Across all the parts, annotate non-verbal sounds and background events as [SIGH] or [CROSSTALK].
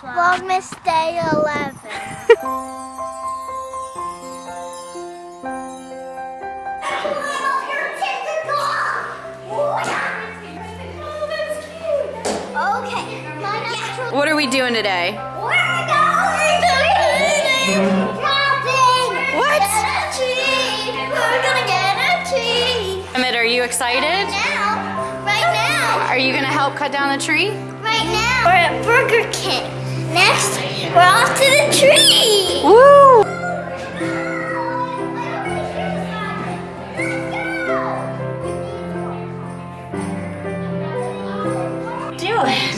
Vlogmas Day 11. Okay, What are we doing today? Going to. What? Get a tree. We're gonna get a tree. Emmett, are you excited? Now, right now, Are you gonna help cut down the tree? right now, we're at Burger King. Next, we're off to the tree. Woo! Do it.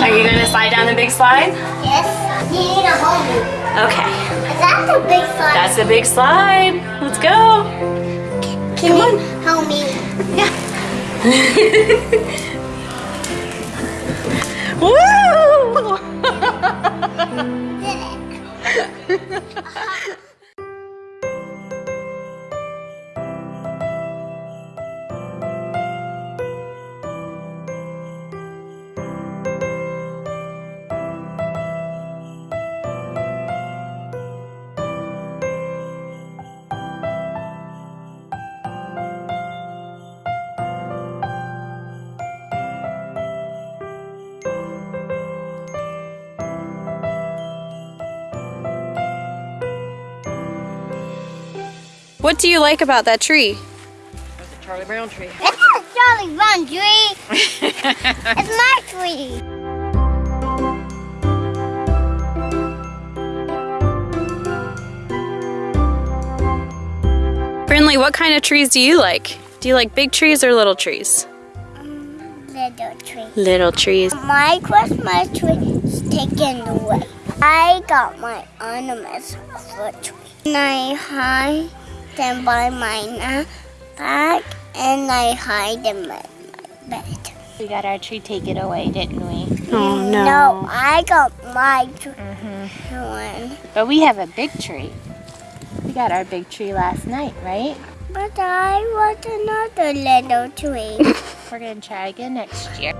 Are you gonna slide down the big slide? Yes, you need a hold me. Okay. That's a big slide. That's a big slide. Let's go. Can you help me? [LAUGHS] Woo! Did What do you like about that tree? That's a Charlie Brown tree. It's not Charlie Brown tree. it's my tree. Brinley, what kind of trees do you like? Do you like big trees or little trees? Mm, little tree. Little trees. My Christmas tree is taken away. I got my ornaments for tree. And I hide them by my na- bag and I hide them in my bed. We got our tree taken away, didn't we? Oh No, No, I got my tree mm-hmm. one. But we have a big tree. We got our big tree last night, right? But I want another little tree. [LAUGHS] We're gonna try again next year.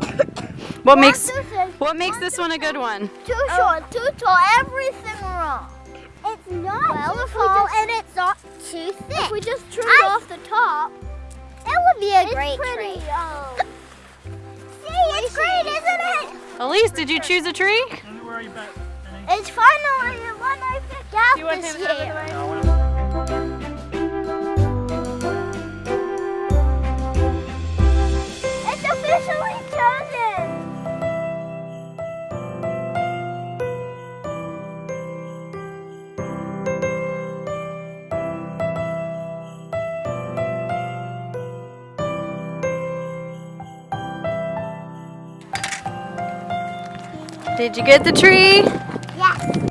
Like a one. What makes This what makes this one a good one? Too short, too tall, everything wrong. It's not well, too tall and it's not too thick. If we just trimmed I- off the top, It would be a it's great pretty. tree. Um, see, it's great, isn't it? Elise, did you choose a tree? It's finally the one I picked out this year. Did you get the tree? Yes.